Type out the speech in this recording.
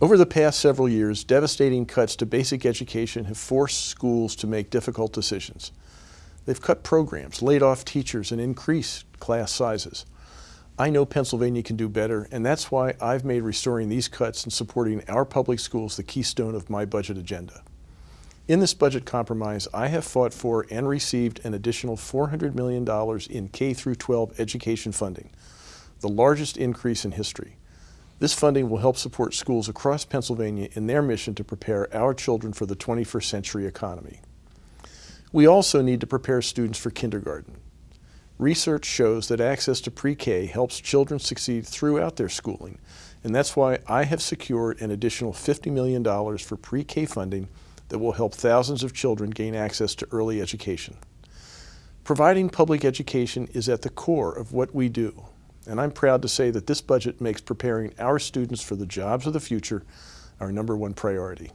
Over the past several years, devastating cuts to basic education have forced schools to make difficult decisions. They've cut programs, laid off teachers, and increased class sizes. I know Pennsylvania can do better, and that's why I've made restoring these cuts and supporting our public schools the keystone of my budget agenda. In this budget compromise, I have fought for and received an additional $400 million in K-12 education funding, the largest increase in history. This funding will help support schools across Pennsylvania in their mission to prepare our children for the 21st century economy. We also need to prepare students for kindergarten. Research shows that access to pre-K helps children succeed throughout their schooling, and that's why I have secured an additional $50 million for pre-K funding that will help thousands of children gain access to early education. Providing public education is at the core of what we do, and I'm proud to say that this budget makes preparing our students for the jobs of the future our number one priority.